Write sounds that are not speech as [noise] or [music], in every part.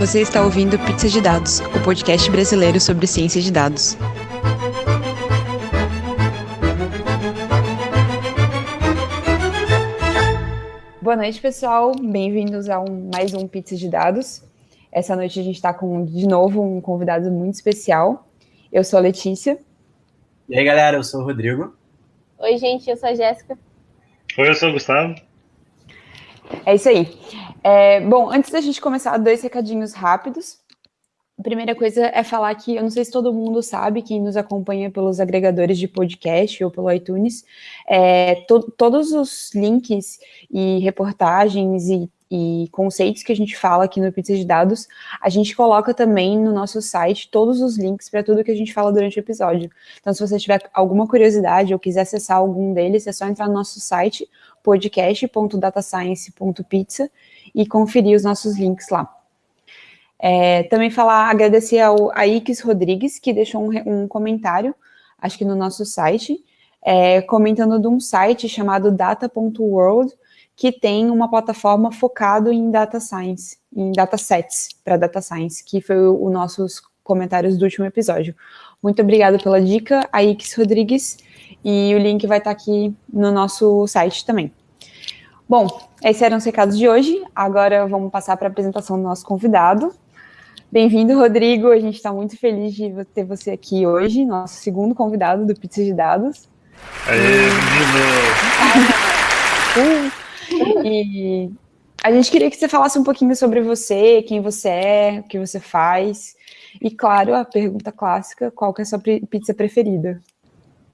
Você está ouvindo Pizza de Dados, o podcast brasileiro sobre ciência de dados. Boa noite, pessoal. Bem-vindos a um, mais um Pizza de Dados. Essa noite a gente está com, de novo, um convidado muito especial. Eu sou a Letícia. E aí, galera, eu sou o Rodrigo. Oi, gente, eu sou a Jéssica. Oi, eu sou o Gustavo. É isso aí. É, bom, antes da gente começar, dois recadinhos rápidos. A primeira coisa é falar que eu não sei se todo mundo sabe, quem nos acompanha pelos agregadores de podcast ou pelo iTunes, é, to todos os links e reportagens e, e, conceitos que a gente fala aqui no Pizza de Dados, a gente coloca também no nosso site todos os links para tudo que a gente fala durante o episódio. Então, se você tiver alguma curiosidade ou quiser acessar algum deles, é só entrar no nosso site podcast.datascience.pizza e conferir os nossos links lá. É, também falar, agradecer ao Aix Rodrigues, que deixou um, um, comentário, acho que no nosso site, é, comentando de um site chamado data.world, que tem uma plataforma focado em data science, em datasets para data science, que foi os nossos comentários do último episódio. Muito obrigada pela dica, Aix Rodrigues, e o link vai estar aqui no nosso site também. Bom, esses eram os recados de hoje. Agora vamos passar para a apresentação do nosso convidado. Bem-vindo, Rodrigo. A gente está muito feliz de ter você aqui hoje, nosso segundo convidado do Pizza de Dados. Aê, menino! [laughs] E a gente queria que você falasse um pouquinho sobre você, quem você é, o que você faz. E, claro, a pergunta clássica, qual que é a sua pizza preferida?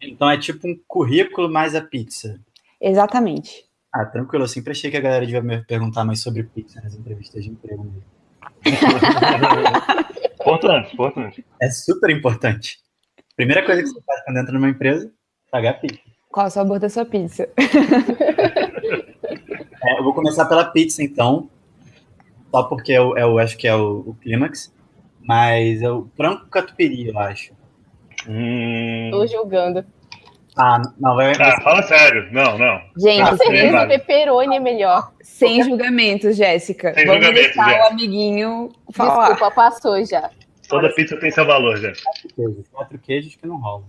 Então é tipo um currículo mais a pizza. Exatamente. Ah, tranquilo. Eu sempre achei que a galera devia me perguntar mais sobre pizza nas entrevistas de emprego mesmo. [laughs] importante, importante. É super importante. Primeira coisa que você faz quando entra numa empresa, pagar pizza. Qual o sabor da sua pizza? [laughs] é, eu vou começar pela pizza, então. Só porque eu, eu acho que é o, o clímax. Mas é o frango catupiry, eu acho. Hum... Tô julgando. Ah, não, vai. Ah, fala sério. Não, não. Gente, Com certeza o pepperoni é melhor. Sem julgamentos, Jéssica. Sem Vamos julgamentos, deixar Jéssica. o amiguinho falar. Desculpa, passou já. Toda pizza tem seu valor, gente. Quatro queijos. Quatro queijos que não rolam.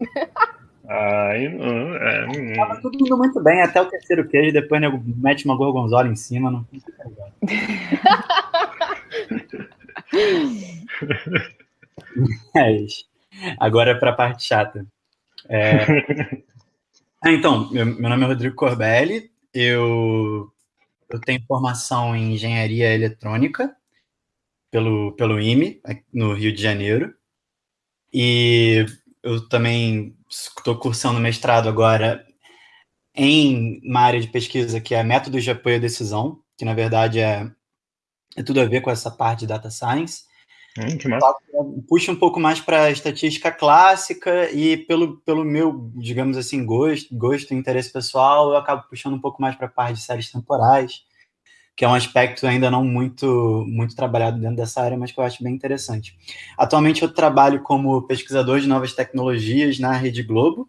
[laughs] Aí, não, é, hum. Tava tudo indo muito bem, até o terceiro queijo, depois nego mete uma gorgonzola em cima. Não fica legal. [laughs] [laughs] É. Agora para a parte chata. É... [laughs] Ah, então, meu, meu nome é Rodrigo Corbelli, eu, eu tenho formação em engenharia eletrônica pelo, pelo IME, no Rio de Janeiro, e eu também estou cursando mestrado agora em uma área de pesquisa que é métodos de apoio à decisão, que na verdade é, é tudo a ver com essa parte de data science, Hum, puxa um pouco mais para a estatística clássica e pelo, pelo meu, digamos assim, gosto, gosto e interesse pessoal, eu acabo puxando um pouco mais para a parte de séries temporais, que é um aspecto ainda não muito, muito trabalhado dentro dessa área, mas que eu acho bem interessante. Atualmente eu trabalho como pesquisador de novas tecnologias na Rede Globo,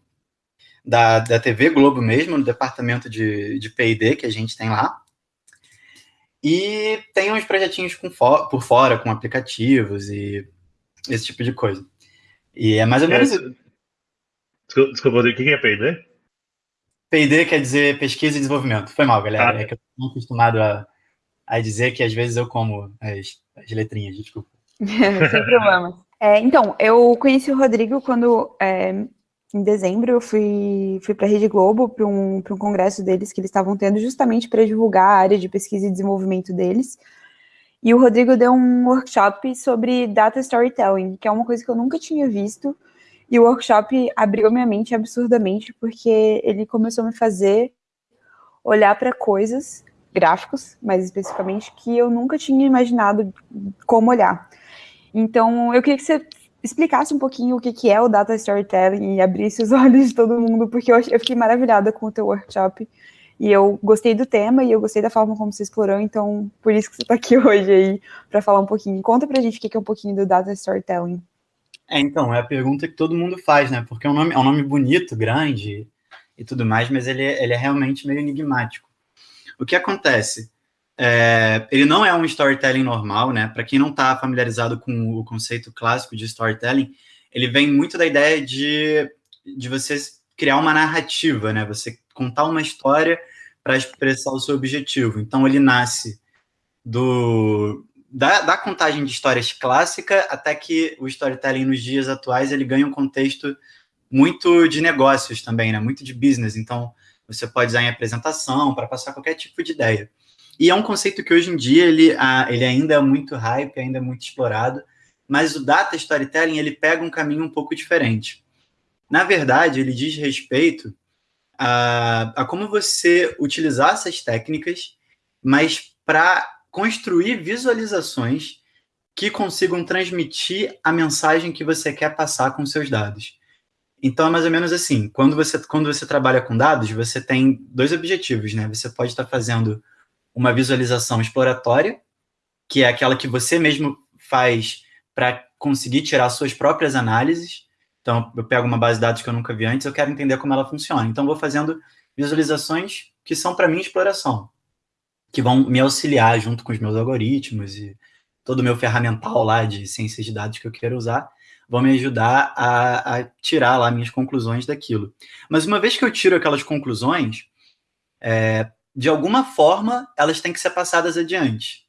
da, da TV Globo mesmo, no departamento de, de P&D que a gente tem lá. E tem uns projetinhos com for, por fora, com aplicativos e esse tipo de coisa. E é mais ou menos. É, desculpa, desculpa, o que é P&D? PD quer dizer pesquisa e desenvolvimento. Foi mal, galera. Ah. É que eu estou acostumado a, a dizer que às vezes eu como as, as letrinhas, desculpa. [laughs] Sem problema. É, então, eu conheci o Rodrigo quando, é, em dezembro, eu fui, fui para a Rede Globo, para um, um congresso deles que eles estavam tendo, justamente para divulgar a área de pesquisa e desenvolvimento deles. E o Rodrigo deu um workshop sobre data storytelling, que é uma coisa que eu nunca tinha visto. E o workshop abriu minha mente absurdamente, porque ele começou a me fazer olhar para coisas, gráficos, mais especificamente, que eu nunca tinha imaginado como olhar. Então, eu queria que você explicasse um pouquinho o que, que é o data storytelling e abrisse os [laughs] olhos de todo mundo, porque eu, eu fiquei maravilhada com o teu workshop. E eu gostei do tema e eu gostei da forma como você explorou, então por isso que você está aqui [laughs] hoje aí para falar um pouquinho. Conta pra gente o que que é um pouquinho do data storytelling. É, então, é a pergunta que todo mundo faz, né? Porque é um nome, é um nome bonito, grande e tudo mais, mas ele, é- ele é realmente meio enigmático. O que acontece? É, ele não é um storytelling normal, né? Para quem não está familiarizado com o conceito clássico de storytelling, ele vem muito da ideia de, de você criar uma narrativa, né? Você contar uma história para expressar o seu objetivo. Então, ele nasce do da, da, contagem de histórias clássica até que o storytelling nos dias atuais ele ganha um contexto muito de negócios também, né? Muito de business. Então, você pode usar em apresentação para passar qualquer tipo de ideia. E é um conceito que hoje em dia ele, ah, ele ainda é muito hype, ainda é muito explorado, mas o data storytelling ele pega um caminho um pouco diferente. Na verdade, ele diz respeito a, a como você utilizar essas técnicas, mas para construir visualizações que consigam transmitir a mensagem que você quer passar com seus dados. Então é mais ou menos assim, quando você, quando você trabalha com dados, você tem dois objetivos, né? Você pode estar fazendo uma visualização exploratória, que é aquela que você mesmo faz para conseguir tirar suas próprias análises. Então, eu pego uma base de dados que eu nunca vi antes, eu quero entender como ela funciona. Então, vou fazendo visualizações que são para mim exploração, que vão me auxiliar junto com os meus algoritmos e todo o meu ferramental lá de ciências de dados que eu quero usar, vão me ajudar a, a tirar lá minhas conclusões daquilo. Mas uma vez que eu tiro aquelas conclusões, é, de alguma forma, elas têm que ser passadas adiante.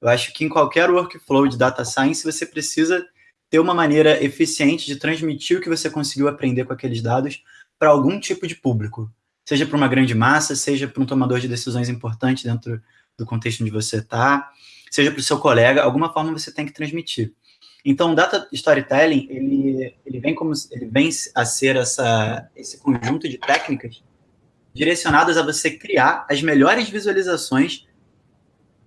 Eu acho que em qualquer workflow de data science, você precisa ter uma maneira eficiente de transmitir o que você conseguiu aprender com aqueles dados para algum tipo de público. Seja para uma grande massa, seja para um tomador de decisões importante dentro do contexto onde você está, seja para o seu colega, alguma forma você tem que transmitir. Então, o data storytelling, ele, ele, vem como, ele vem a ser essa, esse conjunto de técnicas direcionadas a você criar as melhores visualizações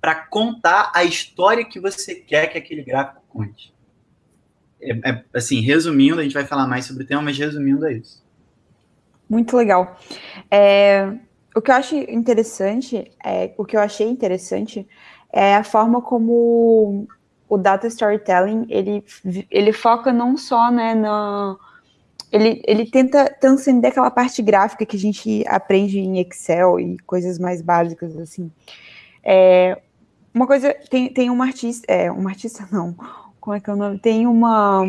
para contar a história que você quer que aquele gráfico conte. É, é, assim, resumindo, a gente vai falar mais sobre o tema, mas resumindo é isso. Muito legal. É, o que eu acho interessante, é, o que eu achei interessante é a forma como o data storytelling ele, ele foca não só né, na, ele, ele tenta transcender aquela parte gráfica que a gente aprende em Excel e coisas mais básicas, assim. É, uma coisa, tem, tem uma artista, é, uma artista [laughs] não, como é que é o nome? Tem uma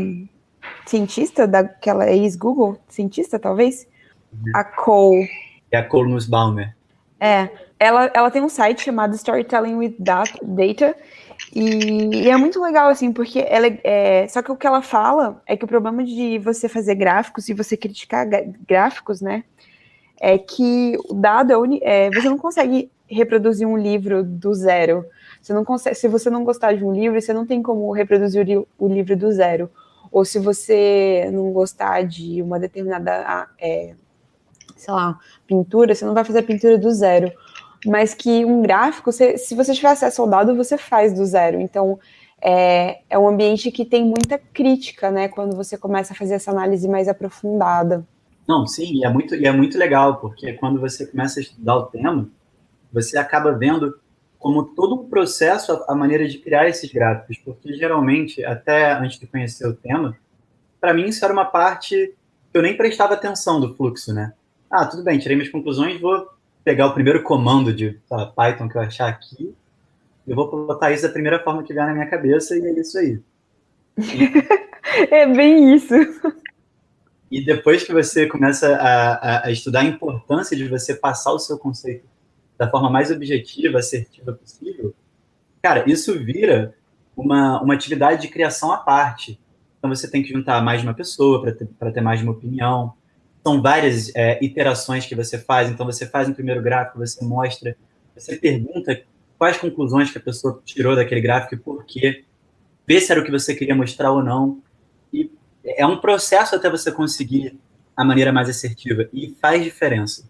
cientista daquela ex-Google, cientista talvez, uhum. a Cole. É a Cole Nussbaumer. É, ela, ela tem um site chamado Storytelling with Data, e, e, é muito legal, assim, porque ela é, é, Só que o que ela fala é que o problema de você fazer gráficos e você criticar gráficos, né? É que o dado é, é, você não consegue reproduzir um livro do zero. Você não consegue, se você não gostar de um livro, você não tem como reproduzir o, o livro do zero. Ou se você não gostar de uma determinada, é, sei lá, pintura, você não vai fazer a pintura do zero mas que um gráfico, se, se você tiver acesso ao dado, você faz do zero. Então, é, é um ambiente que tem muita crítica, né, quando você começa a fazer essa análise mais aprofundada. Não, sim, e é muito, e é muito legal, porque quando você começa a estudar o tema, você acaba vendo como todo um processo a, a maneira de criar esses gráficos, porque geralmente, até antes de conhecer o tema, para mim isso era uma parte que eu nem prestava atenção do fluxo, né? Ah, tudo bem, tirei minhas conclusões, vou pegar o primeiro comando de Python que eu achar aqui, eu vou botar isso da primeira forma que vier na minha cabeça e é isso aí. [laughs] é bem isso. E depois que você começa a, a, a, estudar a importância de você passar o seu conceito da forma mais objetiva, assertiva possível, cara, isso vira uma, uma atividade de criação à parte. Então você tem que juntar mais de uma pessoa para ter, ter mais de uma opinião são várias é, iterações que você faz. Então, você faz um primeiro gráfico, você mostra, você pergunta quais conclusões que a pessoa tirou daquele gráfico e por quê, vê se era o que você queria mostrar ou não. E é um processo até você conseguir a maneira mais assertiva e faz diferença.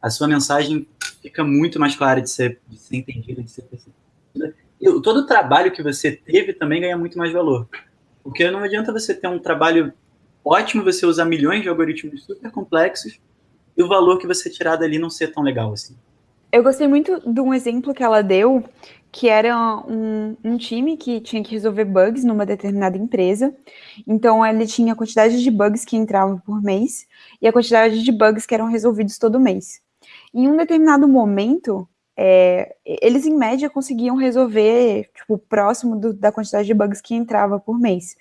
A sua mensagem fica muito mais clara de ser, de ser entendida, de ser percebida. E todo o trabalho que você teve também ganha muito mais valor. Porque não adianta você ter um trabalho ótimo você usar milhões de algoritmos super complexos e o valor que você tirar dali não ser tão legal assim. Eu gostei muito de um exemplo que ela deu, que era um, um, time que tinha que resolver bugs numa determinada empresa. Então, ele tinha a quantidade de bugs que entravam por mês e a quantidade de bugs que eram resolvidos todo mês. Em um determinado momento, é, eles em média conseguiam resolver, tipo, próximo do, da quantidade de bugs que entrava por mês.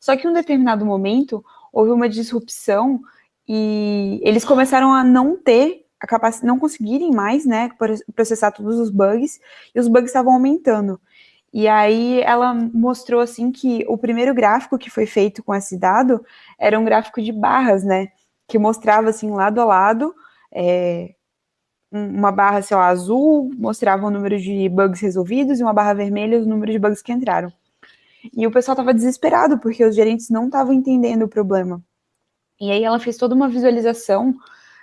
Só que em um determinado momento houve uma disrupção e eles começaram a não ter a capacidade, não conseguirem mais, né, processar todos os bugs e os bugs estavam aumentando. E aí ela mostrou assim que o primeiro gráfico que foi feito com esse dado era um gráfico de barras, né, que mostrava assim lado a lado é, uma barra, sei lá, azul mostrava o número de bugs resolvidos e uma barra vermelha o número de bugs que entraram. E o pessoal estava desesperado porque os gerentes não estavam entendendo o problema. E aí ela fez toda uma visualização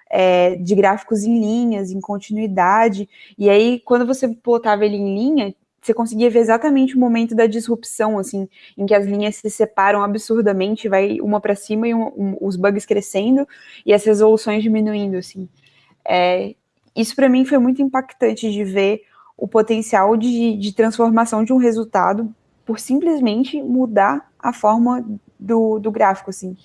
é, de gráficos em linhas, em continuidade. E aí, quando você plotava ele em linha, você conseguia ver exatamente o momento da disrupção, assim, em que as linhas se separam absurdamente, vai uma para cima e um, um, os bugs crescendo e as resoluções diminuindo, assim. É, isso para mim foi muito impactante de ver o potencial de, de transformação de um resultado por simplesmente mudar a forma do, do gráfico, assim.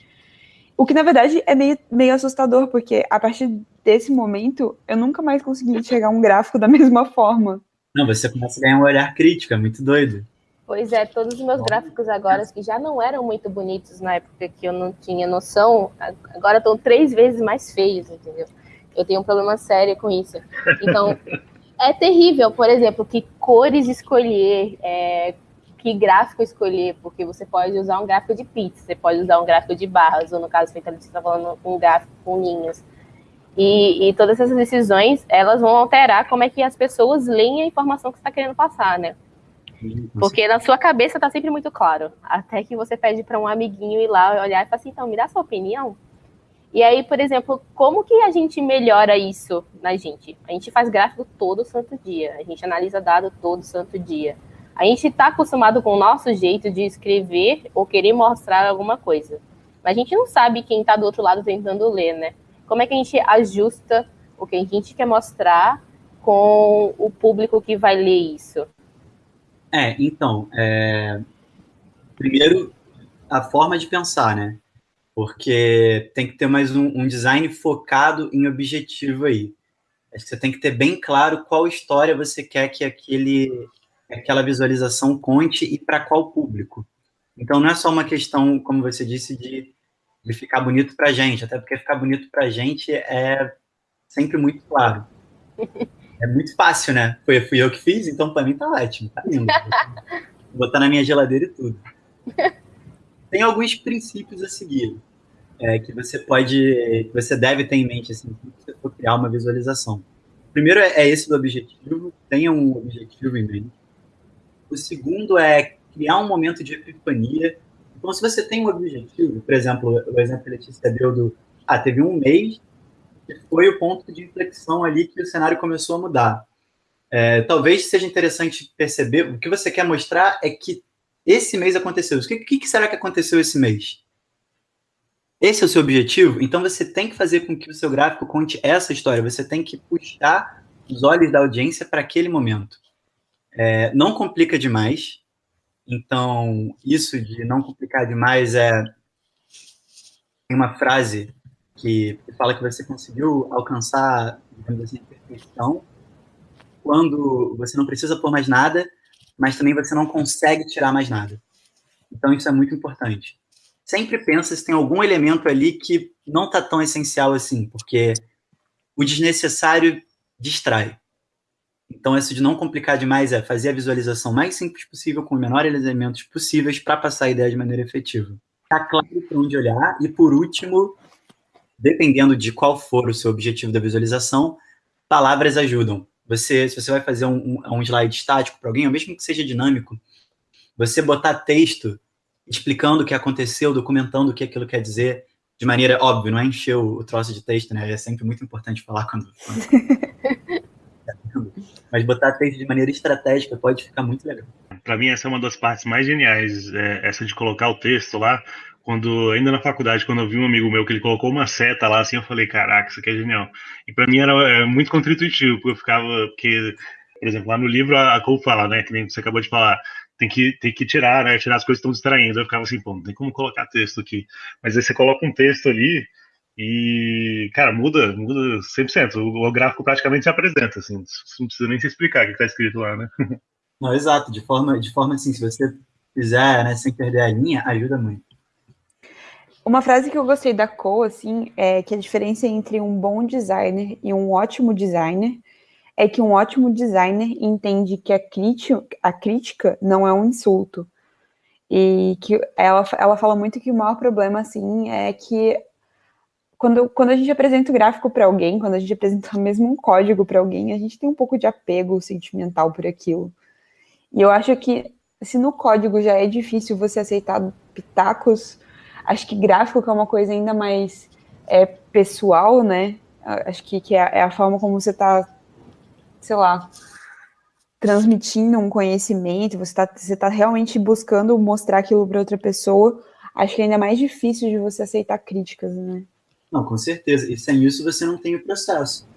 O que, na verdade, é meio, meio assustador, porque a partir desse momento, eu nunca mais consegui enxergar um gráfico da [laughs] mesma forma. Não, você começa a ganhar um olhar crítico, é muito doido. Pois é, todos os meus gráficos agora, que já não eram muito bonitos na época que eu não tinha noção, agora estão três vezes mais feios, entendeu? Eu tenho um problema sério com isso. Então, [laughs] é terrível, por exemplo, que cores escolher, é, que gráfico escolher, porque você pode usar um gráfico de pizza, você pode usar um gráfico de barras, ou no caso, você está falando um gráfico com linhas. E, e, todas essas decisões, elas vão alterar como é que as pessoas leem a informação que você está querendo passar, né? Porque na sua cabeça está sempre muito claro. Até que você pede para um amiguinho ir lá olhar e falar assim, então, me dá sua opinião. E aí, por exemplo, como que a gente melhora isso na gente? A gente faz gráfico todo santo dia, a gente analisa dado todo santo dia. A gente está acostumado com o nosso jeito de escrever ou querer mostrar alguma coisa. Mas a gente não sabe quem está do outro lado tentando ler, né? Como é que a gente ajusta o que a gente quer mostrar com o público que vai ler isso? É, então, é... primeiro, a forma de pensar, né? Porque tem que ter mais um, um design focado em objetivo aí. Acho que você tem que ter bem claro qual história você quer que aquele aquela visualização conte e para qual público. Então, não é só uma questão, como você disse, de, de ficar bonito para a gente, até porque ficar bonito para a gente é sempre muito claro. [laughs] É muito fácil, né? Foi, fui eu que fiz, então para mim tá ótimo, tá lindo. Vou botar na minha geladeira e tudo. [laughs] Tem alguns princípios a seguir é, que você pode, que você deve ter em mente assim, quando você for criar uma visualização. Primeiro é, é esse do objetivo, tenha um objetivo em mente. O segundo é criar um momento de epifania. Então, se você tem um objetivo, por exemplo, o exemplo que a Letícia deu do. Ah, teve um mês que foi o ponto de inflexão ali que o cenário começou a mudar. É, talvez seja interessante perceber, o que você quer mostrar é que esse mês aconteceu. O que, que será que aconteceu esse mês? Esse é o seu objetivo? Então você tem que fazer com que o seu gráfico conte essa história. Você tem que puxar os olhos da audiência para aquele momento. É, não complica demais. Então, isso de não complicar demais é. Tem uma frase que fala que você conseguiu alcançar, assim, a perfeição quando você não precisa pôr mais nada, mas também você não consegue tirar mais nada. Então, isso é muito importante. Sempre pensa se tem algum elemento ali que não está tão essencial assim, porque o desnecessário distrai. Então, isso de não complicar demais é fazer a visualização mais simples possível, com os menores elementos possíveis, para passar a ideia de maneira efetiva. Está claro para onde olhar. E, por último, dependendo de qual for o seu objetivo da visualização, palavras ajudam. Você, se você vai fazer um, um, um slide estático para alguém, ou mesmo que seja dinâmico, você botar texto explicando o que aconteceu, documentando o que aquilo quer dizer, de maneira óbvia, não é encher o, o troço de texto, né? É sempre muito importante falar quando. quando... [laughs] Mas botar texto de maneira estratégica pode ficar muito legal. Para mim, essa é uma das partes mais geniais, é, essa de colocar o texto lá. Quando, ainda na faculdade, quando eu vi um amigo meu que ele colocou uma seta lá, assim, eu falei, caraca, isso aqui é genial. E para mim era é, muito contra-intuitivo, porque eu ficava, porque, por exemplo, lá no livro a, a Cole fala, né, que nem você acabou de falar, tem que, tem que tirar, né, tirar as coisas que estão distraindo. Eu ficava assim, pô, não tem como colocar texto aqui. Mas aí você coloca um texto ali, E, cara, muda, muda 100%. O, o gráfico praticamente se apresenta, assim, não precisa nem se explicar o que está escrito lá, né? [laughs] Não, exato, de forma, de forma assim, se você fizer, né, sem perder a linha, ajuda muito. Uma frase que eu gostei da Co, assim, é que a diferença entre um bom designer e um ótimo designer é que um ótimo designer entende que a crítica, a crítica não é um insulto. E que ela, ela fala muito que o maior problema, assim, é que quando, quando a gente apresenta o gráfico para alguém, quando a gente apresenta [laughs] mesmo um código para alguém, a gente tem um pouco de apego sentimental por aquilo. E eu acho que se no código já é difícil você aceitar pitacos Acho que gráfico que é uma coisa ainda mais é, pessoal, né? Acho que, que é, é a forma como você está, sei lá, transmitindo um conhecimento, você está você tá realmente buscando mostrar aquilo para outra pessoa. Acho que é ainda mais difícil de você aceitar críticas, né? Não, com certeza. E sem isso você não tem o processo.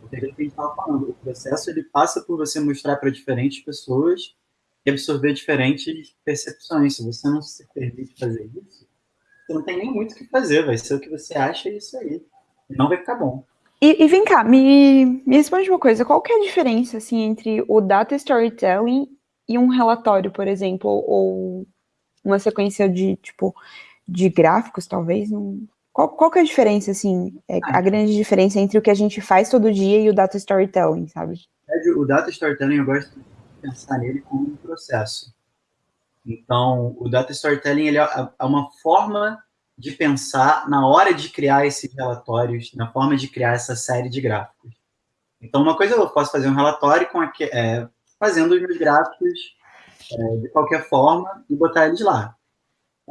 Porque é o que a gente estava falando. O processo ele passa por você mostrar para diferentes pessoas e absorver diferentes percepções. Se você não se permite fazer isso, você não tem nem muito o que fazer, vai ser o que você acha e isso aí. Não vai ficar bom. E, e, vem cá, me, me responde uma coisa, qual que é a diferença, assim, entre o data storytelling e um relatório, por exemplo, ou uma sequência de, tipo, de gráficos, talvez? Não... Qual, qual que é a diferença, assim, é, a grande diferença entre o que a gente faz todo dia e o data storytelling, sabe? O data storytelling, eu gosto de pensar nele como um processo. Então, o data storytelling ele é, é uma forma de pensar na hora de criar esses relatórios, na forma de criar essa série de gráficos. Então, uma coisa eu posso fazer um relatório com é, fazendo os meus gráficos é, de qualquer forma e botar eles lá.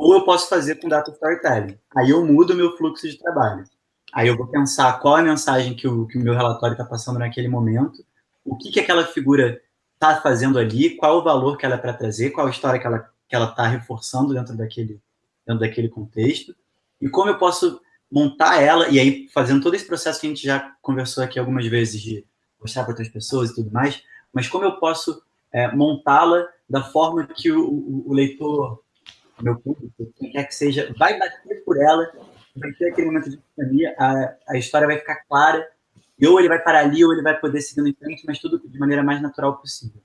Ou eu posso fazer com data storytelling. Aí eu mudo o meu fluxo de trabalho. Aí eu vou pensar qual a mensagem que o, que o meu relatório está passando naquele momento, o que, que aquela figura está fazendo ali, qual o valor que ela é para trazer, qual a história que ela que ela está reforçando dentro daquele dentro daquele contexto e como eu posso montar ela e aí fazendo todo esse processo que a gente já conversou aqui algumas vezes de mostrar para outras pessoas e tudo mais, mas como eu posso é, montá-la da forma que o, o, o leitor, meu público, quem quer que seja, vai bater por ela, vai ter aquele momento de epifania, a, a história vai ficar clara e ou ele vai parar ali, ou ele vai poder seguir em frente, mas tudo de maneira mais natural possível.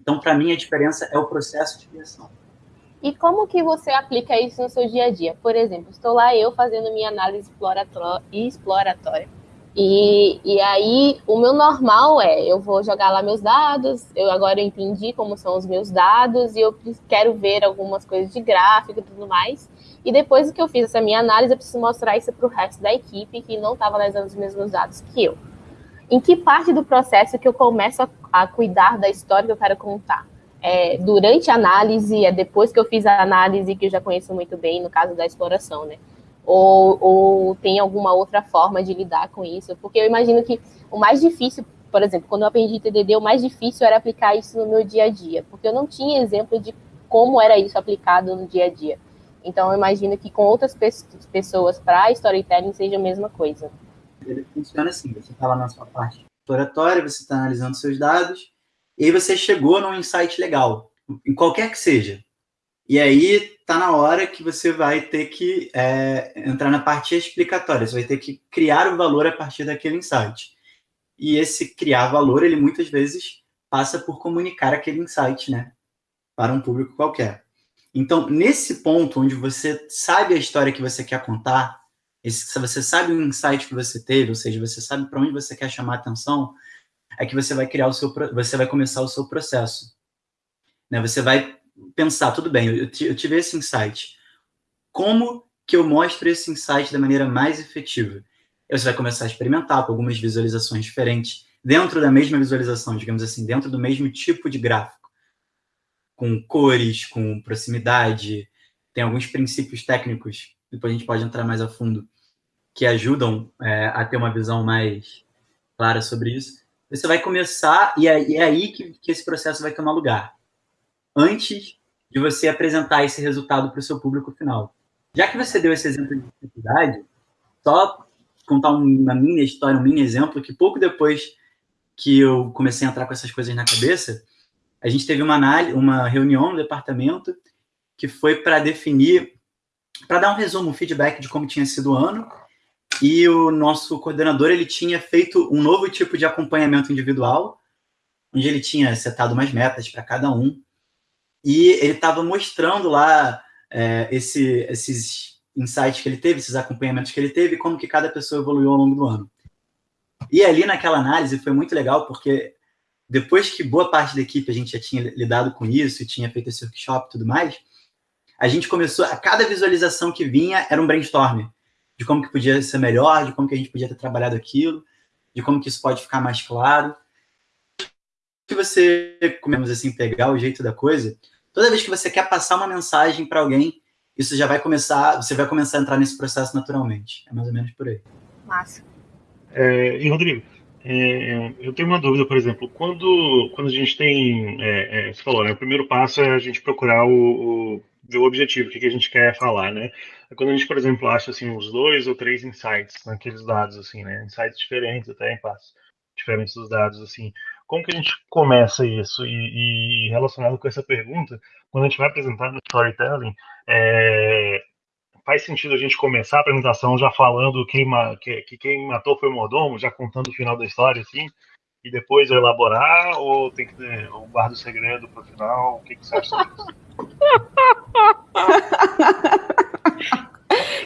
Então, para mim, a diferença é o processo de criação. E como que você aplica isso no seu dia a dia? Por exemplo, estou lá eu fazendo minha análise exploratória. E, e aí, o meu normal é, eu vou jogar lá meus dados, eu agora entendi como são os meus dados, e eu quero ver algumas coisas de gráfico e tudo mais. E depois que eu fiz essa minha análise, eu preciso mostrar isso para o resto da equipe que não estava analisando os mesmos dados que eu. Em que parte do processo que eu começo a, a cuidar da história que eu quero contar? É durante a análise, é depois que eu fiz a análise, que eu já conheço muito bem, no caso da exploração, né? Ou, ou tem alguma outra forma de lidar com isso? Porque eu imagino que o mais difícil, por exemplo, quando eu aprendi TDD, o mais difícil era aplicar isso no meu dia a dia, porque eu não tinha exemplo de como era isso aplicado no dia a dia. Então, eu imagino que com outras pessoas para storytelling seja a mesma coisa. Ele funciona assim: você está lá na sua parte exploratória, você está analisando seus dados, e aí você chegou num insight legal, em qualquer que seja. E aí está na hora que você vai ter que é, entrar na parte explicatória, você vai ter que criar o valor a partir daquele insight. E esse criar valor, ele muitas vezes passa por comunicar aquele insight, né, para um público qualquer. Então, nesse ponto onde você sabe a história que você quer contar, se você sabe o insight que você teve, ou seja, você sabe para onde você quer chamar atenção, é que você vai criar o seu, você vai começar o seu processo. Né? Você vai pensar, tudo bem, eu, eu tive esse insight. Como que eu mostro esse insight da maneira mais efetiva? Você vai começar a experimentar com algumas visualizações diferentes, dentro da mesma visualização, digamos assim, dentro do mesmo tipo de gráfico com cores, com proximidade. Tem alguns princípios técnicos, depois a gente pode entrar mais a fundo, que ajudam é, a ter uma visão mais clara sobre isso. Você vai começar, e é, é aí que, que esse processo vai tomar lugar. Antes de você apresentar esse resultado para o seu público final. Já que você deu esse exemplo de dificuldade, só contar uma minha história, um mini exemplo, que pouco depois que eu comecei a entrar com essas coisas na cabeça, a gente teve uma, análise, uma reunião no departamento que foi para definir, para dar um resumo, um feedback de como tinha sido o ano e o nosso coordenador ele tinha feito um novo tipo de acompanhamento individual, onde ele tinha setado umas metas para cada um, e ele estava mostrando lá é, esse, esses insights que ele teve, esses acompanhamentos que ele teve, como que cada pessoa evoluiu ao longo do ano. E ali naquela análise foi muito legal, porque depois que boa parte da equipe a gente já tinha lidado com isso, tinha feito esse workshop e tudo mais, a gente começou, a cada visualização que vinha era um brainstorm de como que podia ser melhor, de como que a gente podia ter trabalhado aquilo, de como que isso pode ficar mais claro. Se você, comemos assim, pegar o jeito da coisa, toda vez que você quer passar uma mensagem para alguém, isso já vai começar, você vai começar a entrar nesse processo naturalmente. É mais ou menos por aí. Massa. É, e Rodrigo, é, eu tenho uma dúvida, por exemplo, quando, quando a gente tem, é, é você falou, né, o primeiro passo é a gente procurar o, o ver o objetivo, o que, que a gente quer falar, né? Quando a gente, por exemplo, acha assim uns dois ou três insights naqueles dados, assim, né? Insights diferentes, até em passos diferentes dos dados, assim. Como que a gente começa isso? E, e relacionado com essa pergunta, quando a gente vai apresentar no storytelling, é, faz sentido a gente começar a apresentação já falando quem, que, que quem matou foi o mordomo, já contando o final da história, assim, e depois elaborar, ou tem que ter, ou guarda o segredo para o final? O que, que você acha disso?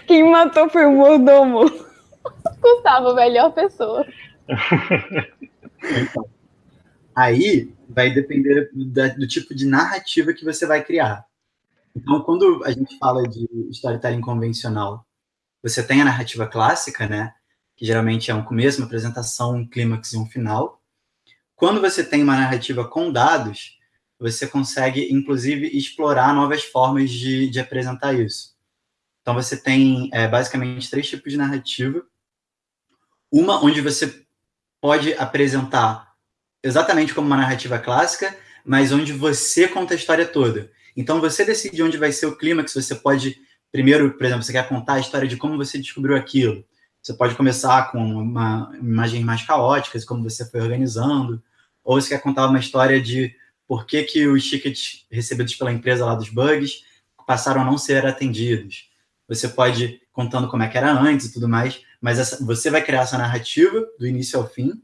[laughs] Quem matou foi o mordomo. Gustavo, melhor pessoa. [laughs] Aí vai depender do, do tipo de narrativa que você vai criar. Então, quando a gente fala de storytelling convencional, você tem a narrativa clássica, né? Que geralmente é um começo, uma apresentação, um clímax e um final. Quando você tem uma narrativa com dados, você consegue, inclusive, explorar novas formas de, de apresentar isso. Então, você tem é, basicamente três tipos de narrativa. Uma onde você pode apresentar exatamente como uma narrativa clássica, mas onde você conta a história toda. Então, você decide onde vai ser o clímax, você pode, primeiro, por exemplo, você quer contar a história de como você descobriu aquilo. Você pode começar com uma imagem mais caótica, como você foi organizando, ou você quer contar uma história de por que, que os tickets recebidos pela empresa lá dos bugs passaram a não ser atendidos. Você pode contando como é que era antes e tudo mais, mas essa, você vai criar essa narrativa do início ao fim,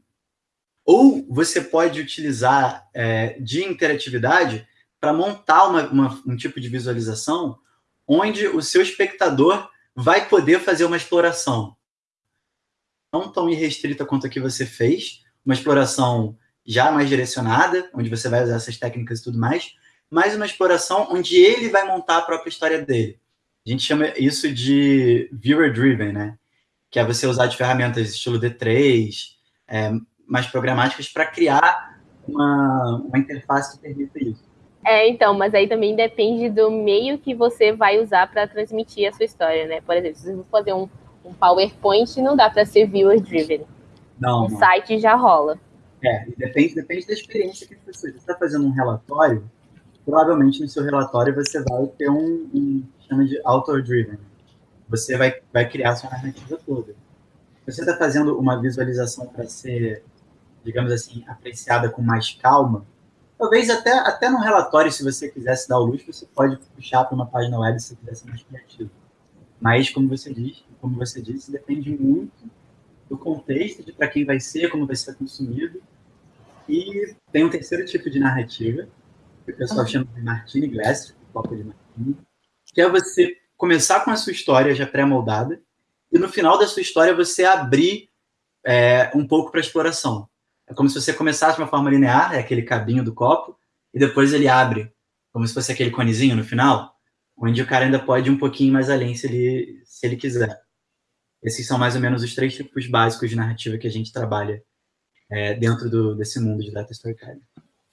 ou você pode utilizar é, de interatividade para montar uma, uma, um tipo de visualização onde o seu espectador vai poder fazer uma exploração. Não tão irrestrita quanto a que você fez, uma exploração já mais direcionada, onde você vai usar essas técnicas e tudo mais, mas uma exploração onde ele vai montar a própria história dele. A gente chama isso de viewer driven, né? Que é você usar de ferramentas estilo D3, é, mais programáticas para criar uma, uma interface que permita isso. É, então, mas aí também depende do meio que você vai usar para transmitir a sua história, né? Por exemplo, se você for fazer um, um PowerPoint, não dá para ser viewer driven. Não. O site já rola. É, depende, depende da experiência que você Você está fazendo um relatório, provavelmente no seu relatório você vai ter um, um chama de author-driven. Você vai, vai criar a sua narrativa toda. Se você está fazendo uma visualização para ser, digamos assim, apreciada com mais calma, talvez até, até no relatório, se você quisesse dar o luxo, você pode puxar para uma página web se você quiser ser mais criativo. Mas, como você disse, como você disse, depende muito do contexto de para quem vai ser, como vai ser consumido. E tem um terceiro tipo de narrativa, que o pessoal chama de Martini Glass, copo de Martini, que é você começar com a sua história já pré-moldada e no final da sua história você abrir é, um pouco para exploração. É como se você começasse de uma forma linear, é aquele cabinho do copo, e depois ele abre, como se fosse aquele conezinho no final, onde o cara ainda pode ir um pouquinho mais além se ele, se ele quiser. Esses são mais ou menos os três tipos básicos de narrativa que a gente trabalha é, dentro do, desse mundo de data storytelling.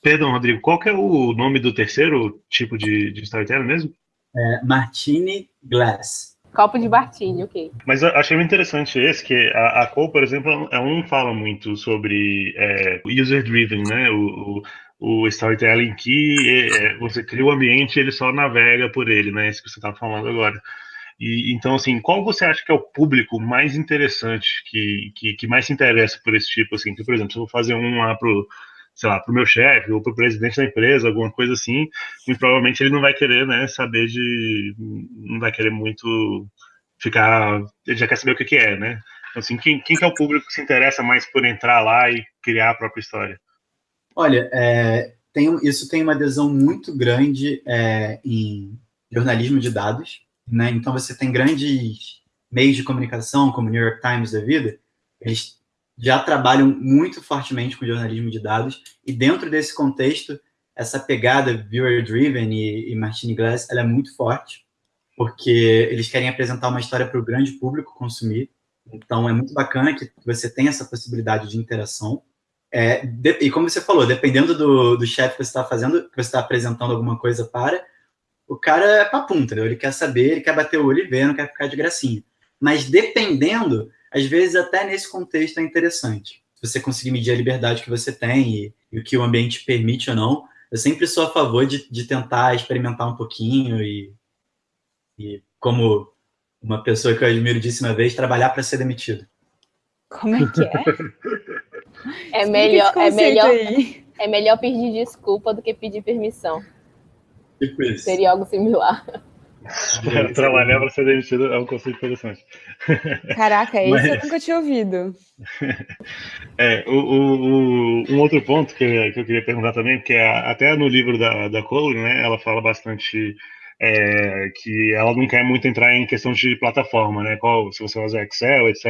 Perdão, Rodrigo, qual que é o nome do terceiro tipo de, de storytelling mesmo? É, Martini Glass. Copo de Martini, ok. Mas achei muito interessante esse, que a, a Cole, por exemplo, é um fala muito sobre é, user-driven, né? O, o, o, storytelling que é, você cria o ambiente e ele só navega por ele, né? Isso que você estava falando agora. E, então, assim, qual você acha que é o público mais interessante, que, que, que mais se interessa por esse tipo, assim? Por exemplo, se eu vou fazer um lá pro, sei lá, pro meu chefe ou pro presidente da empresa, alguma coisa assim, muito provavelmente ele não vai querer, né, saber de, não vai querer muito ficar, ele já quer saber o que que é, né? Assim, quem, quem que é o público que se interessa mais por entrar lá e criar a própria história? Olha, é, tem, isso tem uma adesão muito grande é, em jornalismo de dados, né? Então você tem grandes meios de comunicação, como o New York Times da vida, eles já trabalham muito fortemente com jornalismo de dados, e dentro desse contexto, essa pegada viewer-driven e, e Martini Glass, ela é muito forte, porque eles querem apresentar uma história para o grande público consumir, então é muito bacana que você tenha essa possibilidade de interação, é, de, e como você falou, dependendo do, do chefe que você está fazendo, que você está apresentando alguma coisa para, o cara é papum, entendeu? Ele quer saber, ele quer bater o olho e ver, não quer ficar de gracinha. Mas dependendo, às vezes até nesse contexto é interessante. Se você conseguir medir a liberdade que você tem e, e o que o ambiente permite ou não, eu sempre sou a favor de, de tentar experimentar um pouquinho e, e, como uma pessoa que eu admiro disse uma vez, trabalhar para ser demitido. Como é que é? é melhor, é melhor, é melhor pedir desculpa do que pedir permissão. Tipo isso. Seria algo similar. Trabalhar para ser demitido é um conceito interessante. Caraca, isso Mas... eu nunca tinha ouvido. [laughs] É, o, o, um outro ponto que, que eu queria perguntar também, porque até no livro da, da Cole, né, ela fala bastante é, que ela não quer muito entrar em questão de plataforma, né? Qual, se você usa Excel, etc.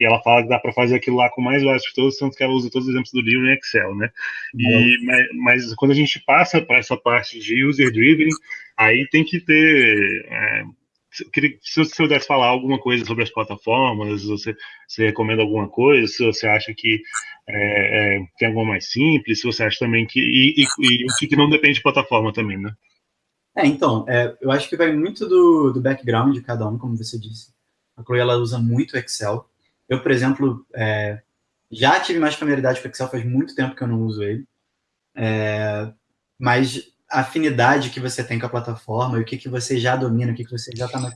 E ela fala que dá para fazer aquilo lá com mais básico de todos, tanto que ela usa todos os exemplos do livro em Excel, né? E, mas, mas, quando a gente passa para essa parte de user-driven, aí tem que ter. É, se você pudesse falar alguma coisa sobre as plataformas, você, você recomenda alguma coisa, se você acha que é, é, tem alguma mais simples, se você acha também que. E, e, e o que não depende de plataforma também, né? É, então, é, eu acho que vai muito do, do background de cada um, como você disse. A Chloe, ela usa muito Excel. Eu, por exemplo, é, já tive mais familiaridade com Excel, faz muito tempo que eu não uso ele. É, mas afinidade que você tem com a plataforma e o que, que você já domina, o que, que você já está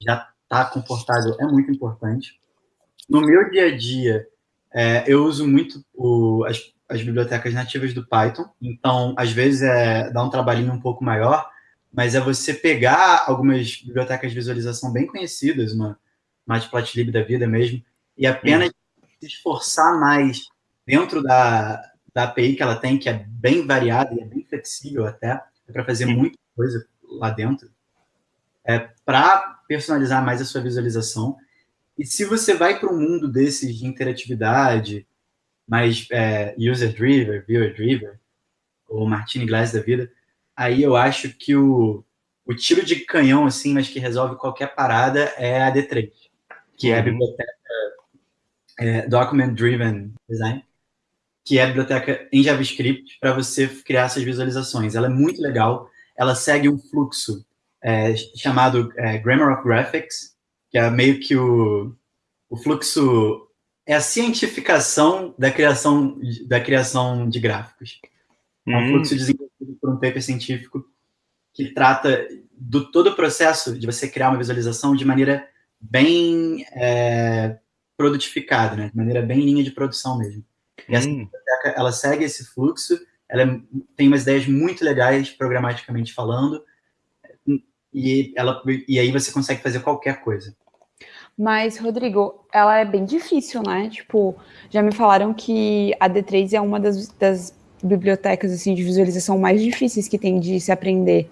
já tá confortável é muito importante. No meu dia a dia, é, eu uso muito o, as, as bibliotecas nativas do Python, então, às vezes, é, dá um trabalhinho um pouco maior, mas é você pegar algumas bibliotecas de visualização bem conhecidas, uma Matplotlib da vida mesmo, e apenas hum. se esforçar mais dentro da, da API que ela tem, que é bem variada e é bem flexível até, é para fazer muita coisa lá dentro, é para personalizar mais a sua visualização. E se você vai para um mundo desses de interatividade, mais é, user-driven, viewer-driven, ou Martini Glass da vida, aí eu acho que o, o tiro de canhão, assim, mas que resolve qualquer parada, é a D3, que é a uhum. biblioteca é, Document Driven Design, que é a biblioteca em JavaScript para você criar essas visualizações. Ela é muito legal, ela segue um fluxo é, chamado é, Grammar of Graphics, que é meio que o, o fluxo é a cientificação da criação da criação de gráficos. É um fluxo desenvolvido por um paper científico que trata do todo o processo de você criar uma visualização de maneira bem é, produtificada, né? de maneira bem linha de produção mesmo. E essa hum. biblioteca, ela segue esse fluxo, ela é, tem umas ideias muito legais, programaticamente falando, e, ela, e aí você consegue fazer qualquer coisa. Mas, Rodrigo, ela é bem difícil, né? Tipo, já me falaram que a D3 é uma das, das bibliotecas assim de visualização mais difíceis que tem de se aprender.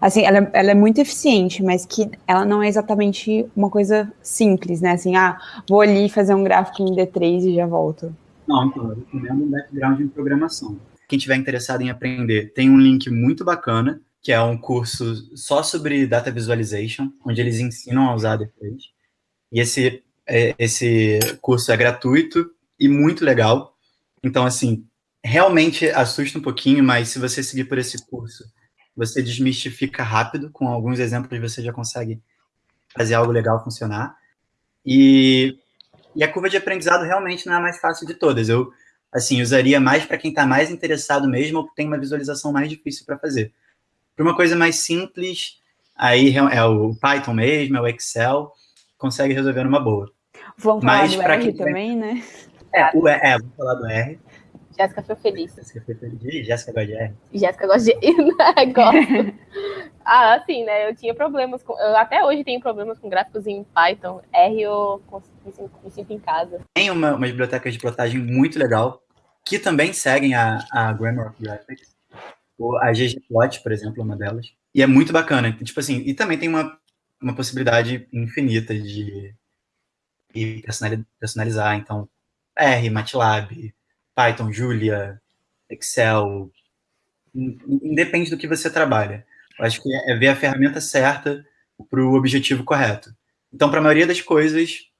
Assim, ela, ela, é muito eficiente, mas que ela não é exatamente uma coisa simples, né? Assim, ah, vou ali fazer um gráfico em D3 e já volto. Não, então, eu recomendo um background em programação. Quem tiver interessado em aprender, tem um link muito bacana, que é um curso só sobre Data Visualization, onde eles ensinam a usar D3. E esse, é, esse curso é gratuito e muito legal. Então, assim, realmente assusta um pouquinho, mas se você seguir por esse curso, você desmistifica rápido, com alguns exemplos você já consegue fazer algo legal funcionar. E, e a curva de aprendizado realmente não é a mais fácil de todas. Eu, assim, usaria mais para quem está mais interessado mesmo ou tem uma visualização mais difícil para fazer. Para uma coisa mais simples, aí é o Python mesmo, é o Excel, consegue resolver numa boa. Vamos falar Mas, do R também, né? É, o, é, vamos falar do R. Jéssica foi feliz. Jéssica foi feliz. Jéssica gosta de R. Jéssica gosta de. [laughs] Gosto. [laughs] ah, assim, né? Eu tinha problemas com. Eu até hoje tenho problemas com gráficos em Python. R eu me sinto, me sinto em casa. Tem uma, uma biblioteca de plotagem muito legal, que também seguem a, a Grammar of Graphics. A ggplot, por exemplo, é uma delas. E é muito bacana. Tipo assim, e também tem uma, uma possibilidade infinita de, de personalizar. Então, R, MATLAB, Python, Julia, Excel, independe do que você trabalha. Eu acho que é ver a ferramenta certa para o objetivo correto. Então, para a maioria das coisas,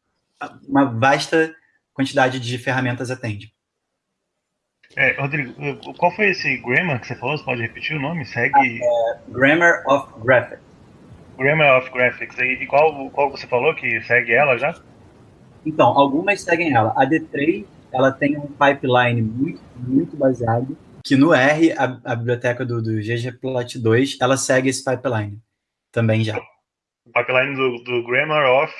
uma vasta quantidade de ferramentas atende. É, Rodrigo, qual foi esse Grammar que você falou? Você pode repetir o nome? Segue. É, Grammar of Graphics. Grammar of Graphics. E qual, qual você falou que segue ela já? Então, algumas seguem ela. A D3 ela tem um pipeline muito, muito baseado, que no R, a, a biblioteca do, do ggplot2, ela segue esse pipeline também já. O pipeline do, do Grammar of...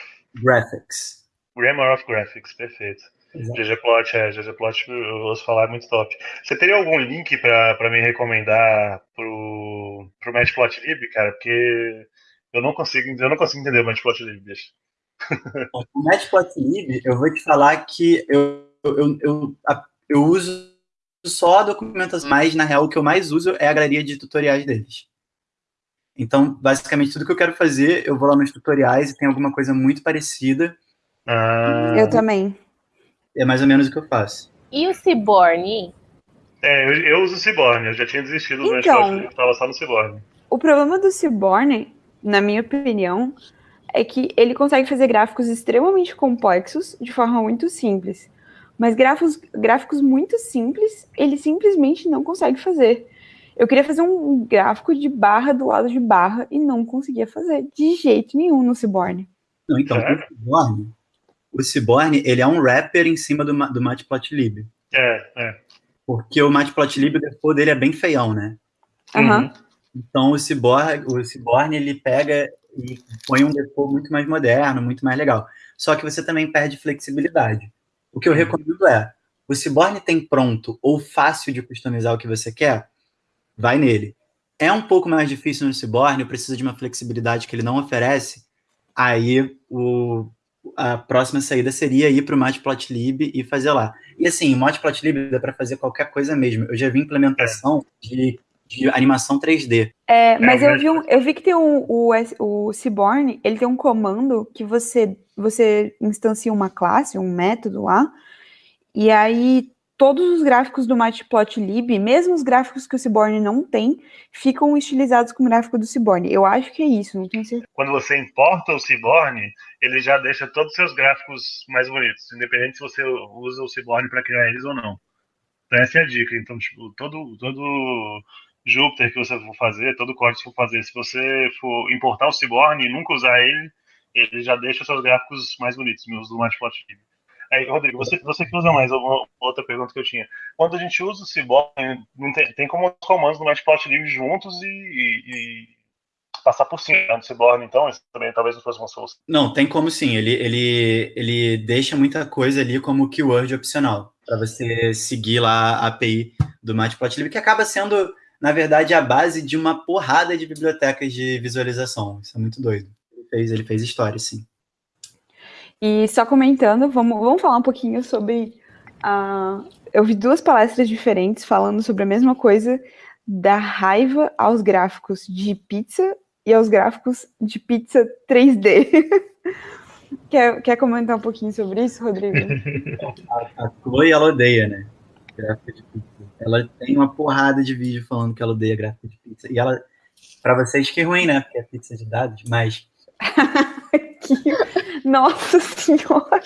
Graphics. Grammar of Graphics, perfeito. ggplot, é, ggplot eu ouço falar é muito top. Você teria algum link para me recomendar pro, pro Matplotlib, cara? Porque eu não consigo, eu não consigo entender o Matplotlib, bicho. [laughs] o Matplotlib, eu vou te falar que eu eu, eu, eu uso só a documentação, mas na real o que eu mais uso é a galeria de tutoriais deles. Então, basicamente, tudo que eu quero fazer, eu vou lá nos tutoriais e tem alguma coisa muito parecida. Ah, eu também. É mais ou menos o que eu faço. E o Ciborne? É, eu, eu uso o Ciborne, eu já tinha desistido do então, eu estava só no Ciborne. O problema do Ciborne, na minha opinião, é que ele consegue fazer gráficos extremamente complexos de forma muito simples. Mas gráficos, gráficos muito simples, ele simplesmente não consegue fazer. Eu queria fazer um gráfico de barra do lado de barra e não conseguia fazer de jeito nenhum no Ciborne. Não, então, é. o Ciborne, o Ciborne, ele é um rapper em cima do, do Matplotlib. É, é. Porque o Matplotlib, o default dele é bem feião, né? Uhum. Então, o Ciborne, o Ciborne, ele pega e põe um default muito mais moderno, muito mais legal. Só que você também perde flexibilidade. O que eu recomendo é, o Ciborne tem pronto ou fácil de customizar o que você quer, vai nele. É um pouco mais difícil no Ciborne, precisa de uma flexibilidade que ele não oferece, aí o, a próxima saída seria ir para o Matplotlib e fazer lá. E assim, o Matplotlib dá para fazer qualquer coisa mesmo. Eu já vi implementação de, de animação 3D. É, mas é, eu, vi um, eu vi que tem um, o, o Ciborne, ele tem um comando que você você instancia uma classe, um método lá, e aí todos os gráficos do Matplotlib, mesmo os gráficos que o Ciborne não tem, ficam estilizados com o gráfico do Ciborne. Eu acho que é isso, não tenho certeza. Quando você importa o Ciborne, ele já deixa todos os seus gráficos mais bonitos, independente se você usa o Ciborne para criar eles ou não. Então essa é a dica. Então, tipo, todo, todo Jupyter que você for fazer, todo código que for fazer, se você for importar o Ciborne e nunca usar ele, ele já deixa seus gráficos mais bonitos, meus do Matplotlib. Aí, Rodrigo, você, você que usa mais, outra pergunta que eu tinha. Quando a gente usa o Cyborg, tem, tem como os comandos do Matplotlib juntos e, e, e, passar por cima do Cyborg, então? Isso também talvez não fosse uma solução. Não, tem como sim. Ele, ele, ele deixa muita coisa ali como keyword opcional, para você seguir lá a API do Matplotlib, que acaba sendo, na verdade, a base de uma porrada de bibliotecas de visualização. Isso é muito doido fez, ele fez história, sim. E só comentando, vamos, vamos falar um pouquinho sobre. Uh, eu vi duas palestras diferentes falando sobre a mesma coisa, da raiva aos gráficos de pizza e aos gráficos de pizza 3D. [laughs] quer, quer comentar um pouquinho sobre isso, Rodrigo? a, [laughs] a Chloe, ela odeia, né? Gráfico de pizza. Ela tem uma porrada de vídeo falando que ela odeia gráfico de pizza. E ela, para vocês que é ruim, né? Porque é pizza de dados, mas que... [laughs] Nossa Senhora!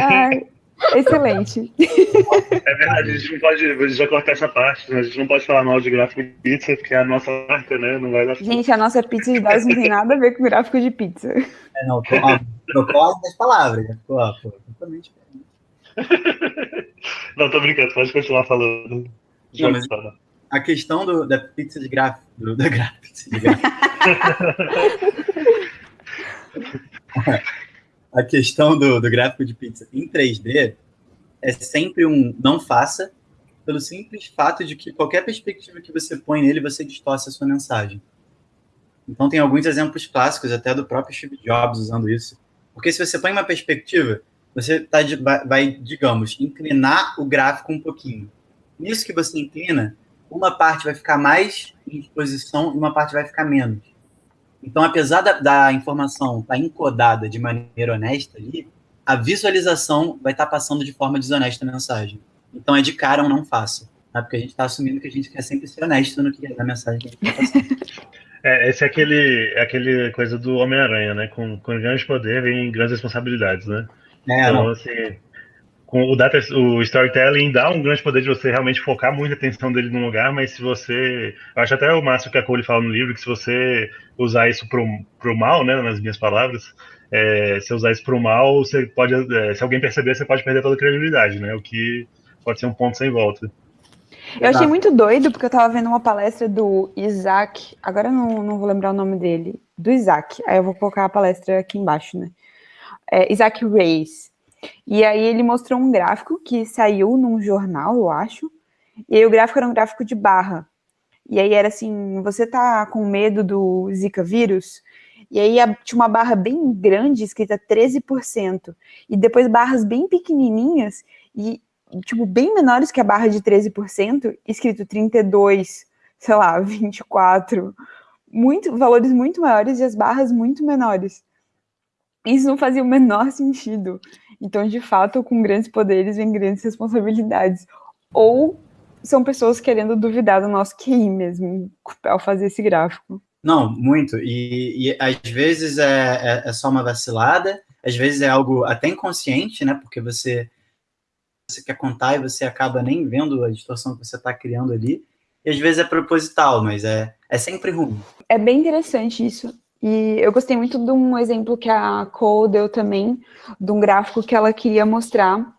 Ai, excelente. É verdade, a gente não pode. A gente já cortar essa parte, né? a gente não pode falar mal de gráfico de pizza, porque é a nossa marca, né? Não vai dar Gente, a nossa pizza de dados não tem nada a ver com gráfico de pizza. É, não, trocou as palavras, né? Pô, pô, totalmente [laughs] Não, tô brincando, pode continuar falando. Não, mas a questão do, da pizza de gráfico. Da [laughs] a questão do, do gráfico de pizza em 3D é sempre um não faça, pelo simples fato de que qualquer perspectiva que você põe nele, você distorce a sua mensagem. Então, tem alguns exemplos clássicos, até do próprio Steve Jobs usando isso. Porque se você põe uma perspectiva, você tá de, vai, digamos, inclinar o gráfico um pouquinho. Nisso que você inclina, uma parte vai ficar mais em exposição e uma parte vai ficar menos. Então, apesar da, da informação estar tá encodada de maneira honesta ali, a visualização vai estar tá passando de forma desonesta a mensagem. Então, é de cara um não faça. Tá? Porque a gente está assumindo que a gente quer sempre ser honesto no que é da mensagem que a gente está passando. É, esse é aquele, é aquele coisa do Homem-Aranha, né? Com, com grande poder vem grandes responsabilidades, né? É, então, não. assim, com o, data, o storytelling dá um grande poder de você realmente focar muita atenção dele num lugar, mas se você. Eu acho até o máximo que a Cole fala no livro, que se você usar isso pro, pro mal, né? Nas minhas palavras, é, se usar isso pro mal, você pode. É, se alguém perceber, você pode perder toda a credibilidade, né? O que pode ser um ponto sem volta. Eu achei muito doido, porque eu tava vendo uma palestra do Isaac, agora eu não, não vou lembrar o nome dele, do Isaac, aí eu vou colocar a palestra aqui embaixo, né? É, Isaac Reis. E aí ele mostrou um gráfico que saiu num jornal, eu acho, e aí o gráfico era um gráfico de barra. E aí era assim, você tá com medo do Zika vírus? E aí tinha uma barra bem grande, escrita 13%, e depois barras bem pequenininhas, e tipo, bem menores que a barra de 13%, escrito 32, sei lá, 24, muito, valores muito maiores e as barras muito menores. Isso não fazia o menor sentido. Então, de fato, com grandes poderes vem grandes responsabilidades. Ou são pessoas querendo duvidar do nosso QI mesmo, ao fazer esse gráfico. Não, muito. E, e às vezes é, é, é, só uma vacilada, às vezes é algo até inconsciente, né? Porque você você quer contar e você acaba nem vendo a distorção que você está criando ali. E às vezes é proposital, mas é, é sempre ruim. É bem interessante isso. E eu gostei muito de um exemplo que a Cole deu também, de um gráfico que ela queria mostrar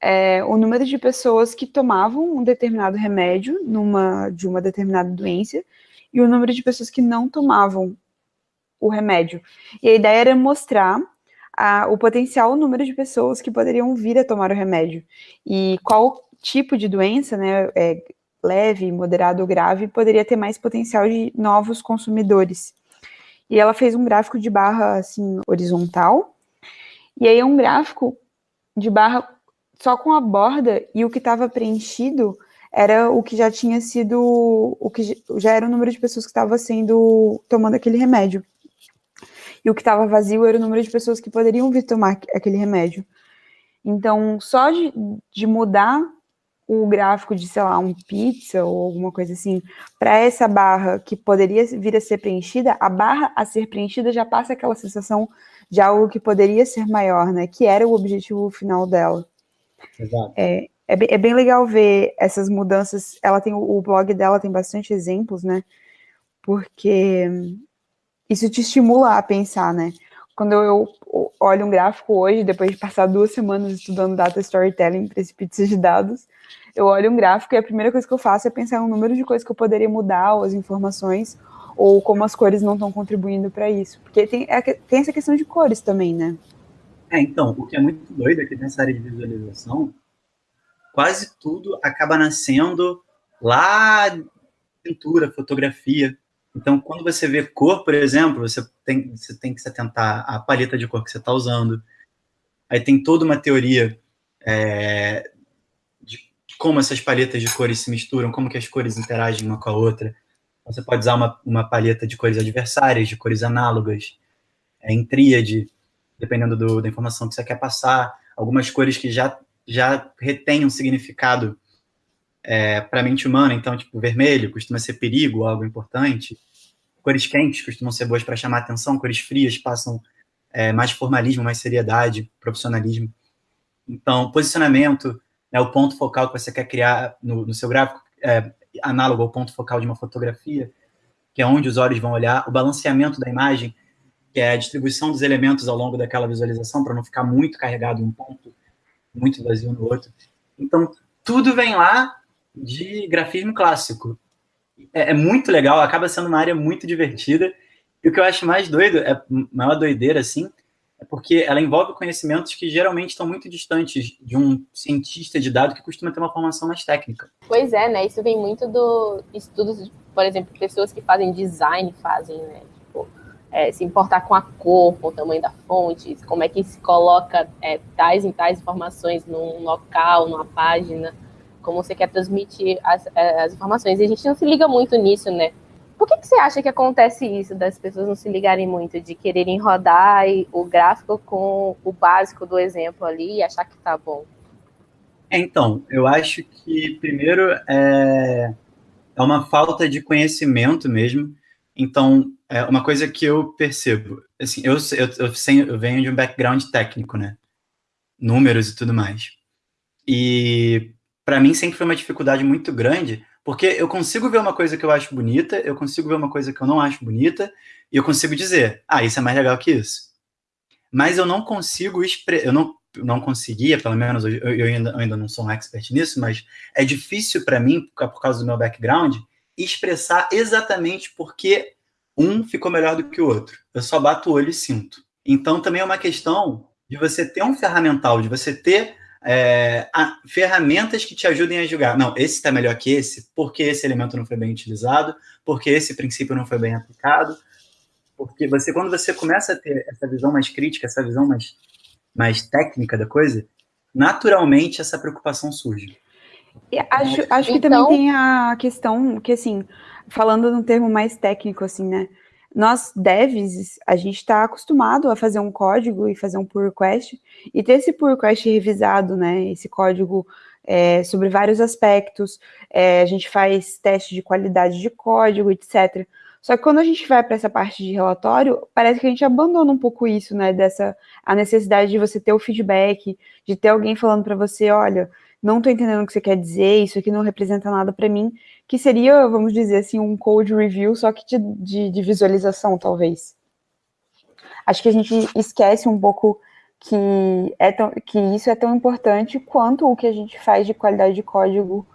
é, o número de pessoas que tomavam um determinado remédio numa, de uma determinada doença e o número de pessoas que não tomavam o remédio. E a ideia era mostrar a, o potencial número de pessoas que poderiam vir a tomar o remédio e qual tipo de doença, né, é, leve, moderado ou grave, poderia ter mais potencial de novos consumidores. E ela fez um gráfico de barra assim horizontal, e aí é um gráfico de barra só com a borda e o que estava preenchido era o que já tinha sido, o que já era o número de pessoas que estava sendo tomando aquele remédio e o que estava vazio era o número de pessoas que poderiam vir tomar aquele remédio. Então, só de, de mudar o gráfico de, sei lá, um pizza ou alguma coisa assim, para essa barra que poderia vir a ser preenchida, a barra a ser preenchida já passa aquela sensação de algo que poderia ser maior, né? Que era o objetivo final dela. Exato. É, é, bem, é bem legal ver essas mudanças. Ela tem o blog dela tem bastante exemplos, né? Porque isso te estimula a pensar, né? Quando eu olho um gráfico hoje, depois de passar duas semanas estudando data storytelling para esse pizza de dados, eu olho um gráfico e a primeira coisa que eu faço é pensar no número de coisas que eu poderia mudar, ou as informações, ou como as cores não estão contribuindo para isso. Porque tem, é, tem essa questão de cores também, né? É, então, o que é muito doido aqui nessa área de visualização, quase tudo acaba nascendo lá pintura, fotografia. Então, quando você vê cor, por exemplo, você tem, você tem que se atentar à paleta de cor que você está usando. Aí tem toda uma teoria é, como essas paletas de cores se misturam, como que as cores interagem uma com a outra. Você pode usar uma, uma paleta de cores adversárias, de cores análogas, é, em tríade, dependendo do, da informação que você quer passar. Algumas cores que já, já retêm um significado é, para a mente humana, então, tipo, vermelho costuma ser perigo, algo importante. Cores quentes costumam ser boas para chamar atenção, cores frias passam é, mais formalismo, mais seriedade, profissionalismo. Então, posicionamento, né, o ponto focal que você quer criar no, no seu gráfico, é, análogo ao ponto focal de uma fotografia, que é onde os olhos vão olhar, o balanceamento da imagem, que é a distribuição dos elementos ao longo daquela visualização, para não ficar muito carregado em um ponto, muito vazio no outro. Então, tudo vem lá de grafismo clássico é, é, muito legal, acaba sendo uma área muito divertida. E o que eu acho mais doido, é maior doideira, assim, é porque ela envolve conhecimentos que geralmente estão muito distantes de um cientista de dados que costuma ter uma formação mais técnica. Pois é, né? Isso vem muito do estudos, por exemplo, pessoas que fazem design fazem, né? Tipo, é, se importar com a cor, com o tamanho da fonte, como é que se coloca é, tais e tais informações num local, numa página, como você quer transmitir as, é, as informações. E a gente não se liga muito nisso, né? Por que, que você acha que acontece isso, das pessoas não se ligarem muito, de quererem rodar o gráfico com o básico do exemplo ali e achar que tá bom? Então, eu acho que, primeiro, é, é uma falta de conhecimento mesmo. Então, é uma coisa que eu percebo, assim, eu, eu, eu, eu venho de um background técnico, né? Números e tudo mais. E, para mim, sempre foi uma dificuldade muito grande porque eu consigo ver uma coisa que eu acho bonita, eu consigo ver uma coisa que eu não acho bonita, e eu consigo dizer, ah, isso é mais legal que isso. Mas eu não consigo, eu não, não conseguia, pelo menos eu, eu, ainda, eu ainda não sou um expert nisso, mas é difícil para mim, por causa do meu background, expressar exatamente porque um ficou melhor do que o outro. Eu só bato o olho e sinto. Então também é uma questão de você ter um ferramental, de você ter é, ferramentas que te ajudem a julgar. Não, esse está melhor que esse, porque esse elemento não foi bem utilizado, porque esse princípio não foi bem aplicado. Porque você, quando você começa a ter essa visão mais crítica, essa visão mais, mais técnica da coisa, naturalmente essa preocupação surge. E acho, acho que então... também tem a questão que, assim, falando num termo mais técnico, assim, né? Nós devs, a gente está acostumado a fazer um código e fazer um pull request, e ter esse pull request revisado, né, esse código é, sobre vários aspectos, é, a gente faz teste de qualidade de código, etc. Só que quando a gente vai para essa parte de relatório, parece que a gente abandona um pouco isso, né, dessa, a necessidade de você ter o feedback, de ter alguém falando para você, olha, não estou entendendo o que você quer dizer, isso aqui não representa nada para mim, que seria, vamos dizer assim, um code review, só que de, de, de, visualização, talvez. Acho que a gente esquece um pouco que, é tão, que isso é tão importante quanto o que a gente faz de qualidade de código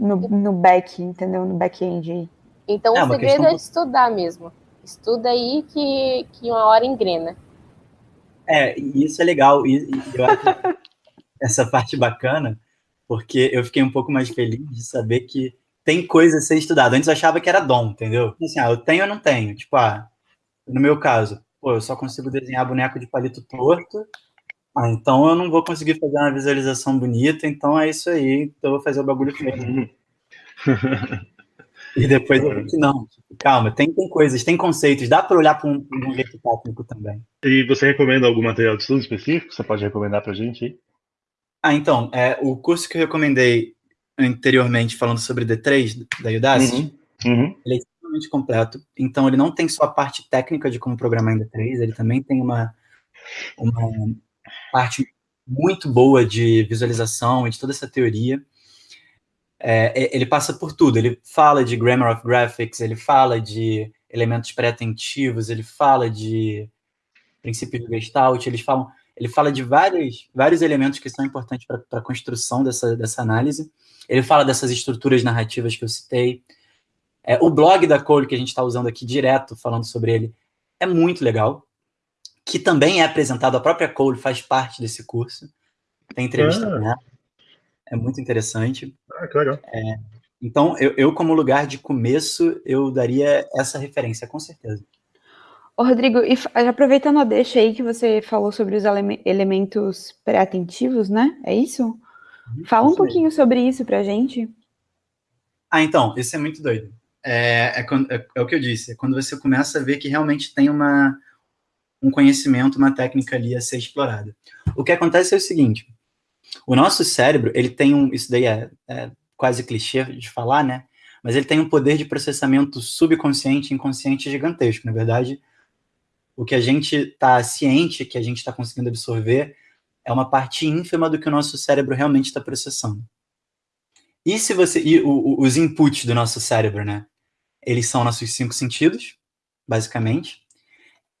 no, no back, entendeu? No back-end. Então é, o segredo é estudar mesmo. Estuda aí que, que uma hora engrena. É, isso é legal. E, e eu acho [laughs] essa parte bacana, porque eu fiquei um pouco mais feliz de saber que tem coisa a ser estudada. Antes eu achava que era dom, entendeu? Assim, ah, eu tenho ou não tenho? Tipo, ah, no meu caso, pô, eu só consigo desenhar boneco de palito torto, ah, então eu não vou conseguir fazer uma visualização bonita, então é isso aí, então eu vou fazer o bagulho feio. [laughs] e depois eu vi que não, tipo, calma, tem, tem coisas, tem conceitos, dá para olhar para um, um jeito técnico também. E você recomenda algum material de estudo específico? Você pode recomendar para a gente aí? Ah, então, é, o curso que eu recomendei anteriormente, falando sobre D3 da Udacity, uhum. Uhum. ele é extremamente completo. Então, ele não tem só a parte técnica de como programar em D3, ele também tem uma, uma parte muito boa de visualização e de toda essa teoria. É, ele passa por tudo. Ele fala de grammar of graphics, ele fala de elementos pré-atentivos, ele fala de princípios de Gestalt, eles falam ele fala de vários, vários elementos que são importantes para a construção dessa, dessa análise. Ele fala dessas estruturas narrativas que eu citei. É, o blog da Cole, que a gente está usando aqui direto, falando sobre ele, é muito legal. Que também é apresentado, a própria Cole faz parte desse curso. Tem entrevista ah. Nela. É muito interessante. Ah, que legal. É, então, eu, eu, como lugar de começo, eu daria essa referência, com certeza. Ô, Rodrigo, e aproveitando a deixa aí que você falou sobre os ele elementos pré-atentivos, né? É isso? Fala um pouquinho sobre isso pra gente. Ah, então, isso é muito doido. É, é, é, é, o que eu disse, é quando você começa a ver que realmente tem uma, um conhecimento, uma técnica ali a ser explorada. O que acontece é o seguinte, o nosso cérebro, ele tem um, isso daí é, é quase clichê de falar, né? Mas ele tem um poder de processamento subconsciente e inconsciente gigantesco. Na verdade, o que a gente está ciente, que a gente está conseguindo absorver, é uma parte ínfima do que o nosso cérebro realmente está processando. E se você. E o, o, os inputs do nosso cérebro, né? Eles são nossos cinco sentidos, basicamente.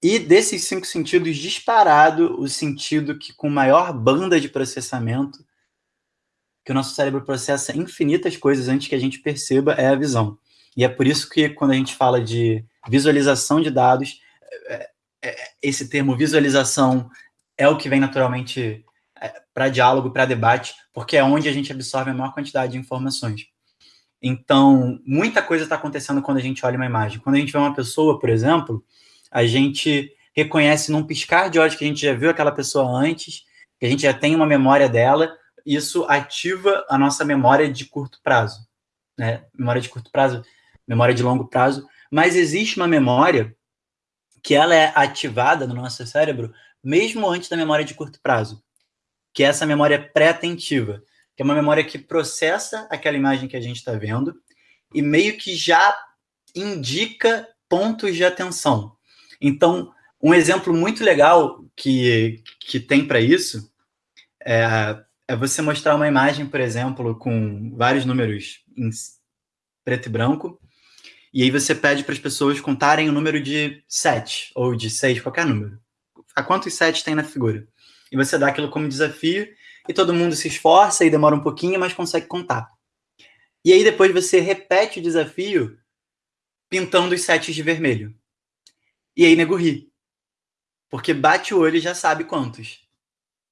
E desses cinco sentidos, disparado, o sentido que com maior banda de processamento, que o nosso cérebro processa infinitas coisas antes que a gente perceba, é a visão. E é por isso que quando a gente fala de visualização de dados, é, é, esse termo visualização é o que vem naturalmente é, para diálogo, para debate, porque é onde a gente absorve a maior quantidade de informações. Então, muita coisa está acontecendo quando a gente olha uma imagem. Quando a gente vê uma pessoa, por exemplo, a gente reconhece num piscar de olhos que a gente já viu aquela pessoa antes, que a gente já tem uma memória dela, isso ativa a nossa memória de curto prazo, né? Memória de curto prazo, memória de longo prazo, mas existe uma memória que ela é ativada no nosso cérebro mesmo antes da memória de curto prazo, que é essa memória pré-atentiva, que é uma memória que processa aquela imagem que a gente está vendo e meio que já indica pontos de atenção. Então, um exemplo muito legal que, que tem para isso é, é você mostrar uma imagem, por exemplo, com vários números em preto e branco, e aí você pede para as pessoas contarem o número de 7 ou de 6, qualquer número. A quantos 7 tem na figura? E você dá aquilo como desafio, e todo mundo se esforça e demora um pouquinho, mas consegue contar. E aí depois você repete o desafio pintando os sets de vermelho. E aí nego ri. Porque bate o olho e já sabe quantos.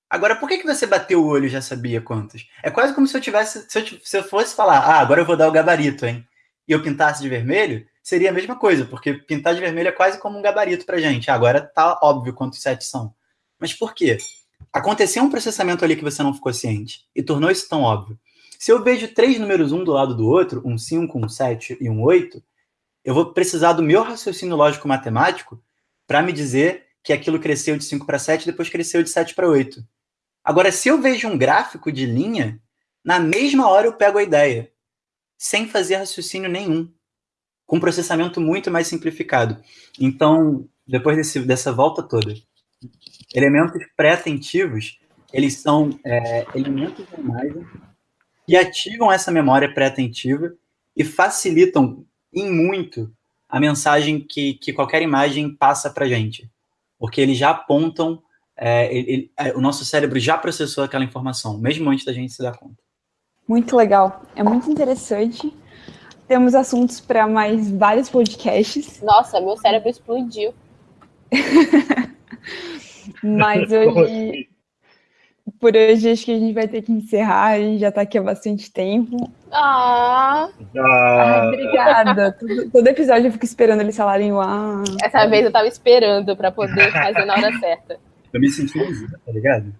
Agora, por que, que você bateu o olho e já sabia quantos? É quase como se eu tivesse. Se eu, se eu fosse falar, ah, agora eu vou dar o gabarito, hein? E eu pintasse de vermelho, seria a mesma coisa, porque pintar de vermelho é quase como um gabarito pra gente. Agora tá óbvio quantos sets são. Mas por quê? Aconteceu um processamento ali que você não ficou ciente e tornou isso tão óbvio. Se eu vejo três números um do lado do outro, um 5, um 7 e um 8, eu vou precisar do meu raciocínio lógico matemático para me dizer que aquilo cresceu de 5 para 7 e depois cresceu de 7 para 8. Agora, se eu vejo um gráfico de linha, na mesma hora eu pego a ideia, sem fazer raciocínio nenhum, com processamento muito mais simplificado. Então, depois desse, dessa volta toda, elementos pré-atentivos, eles são é, elementos da imagem que ativam essa memória pré-atentiva e facilitam em muito a mensagem que, que qualquer imagem passa para gente, porque eles já apontam, é, ele, é, o nosso cérebro já processou aquela informação, mesmo antes da gente se dar conta. Muito legal, é muito interessante. Temos assuntos para mais vários podcasts. Nossa, meu cérebro explodiu. [laughs] Mas [laughs] hoje, por hoje, acho que a gente vai ter que encerrar. A gente já está aqui há bastante tempo. Ah! ah obrigada. [laughs] Todo, todo, episódio eu fico esperando eles falarem o ah. Essa vez eu tava esperando para poder fazer na hora certa. Eu me senti tá ligado?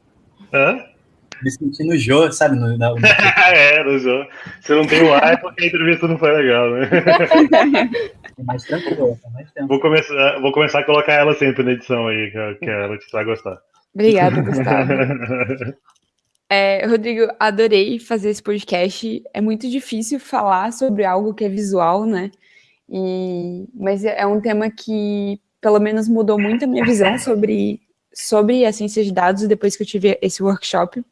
Hã? Me senti no Jô, sabe? No, no... [laughs] é, no Jô. Se não tem o ar é porque a entrevista não foi legal, né? É mais tranquilo, é mais tempo. Vou começar, vou começar a colocar ela sempre na edição aí, que, que ela vai gostar. Obrigada, Gustavo. [laughs] É, Rodrigo, adorei fazer esse podcast. É muito difícil falar sobre algo que é visual, né? E, mas é um tema que, pelo menos, mudou muito a minha visão sobre, sobre a ciência de dados depois que eu tive esse workshop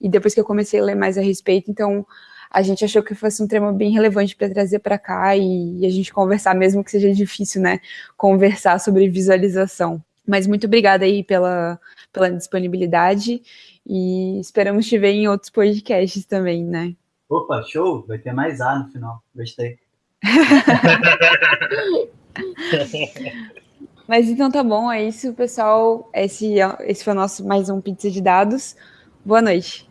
e depois que eu comecei a ler mais a respeito. Então, a gente achou que fosse um tema bem relevante para trazer para cá e, e a gente conversar, mesmo que seja difícil, né? Conversar sobre visualização. Mas muito obrigada aí pela, pela disponibilidade e esperamos te ver em outros podcasts também, né? Opa, show! Vai ter mais A no final. Gostei. [laughs] Mas então tá bom, é isso, pessoal. Esse, esse foi o nosso mais um Pizza de Dados. Boa noite.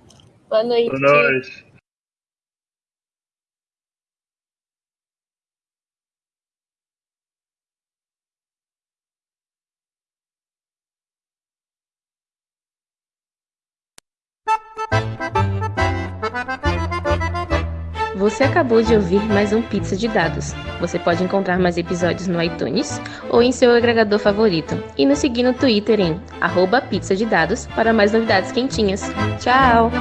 Boa noite. Boa noite. Você acabou de ouvir mais um Pizza de Dados. Você pode encontrar mais episódios no iTunes ou em seu agregador favorito. E nos seguir no Twitter em arroba pizza de dados para mais novidades quentinhas. Tchau!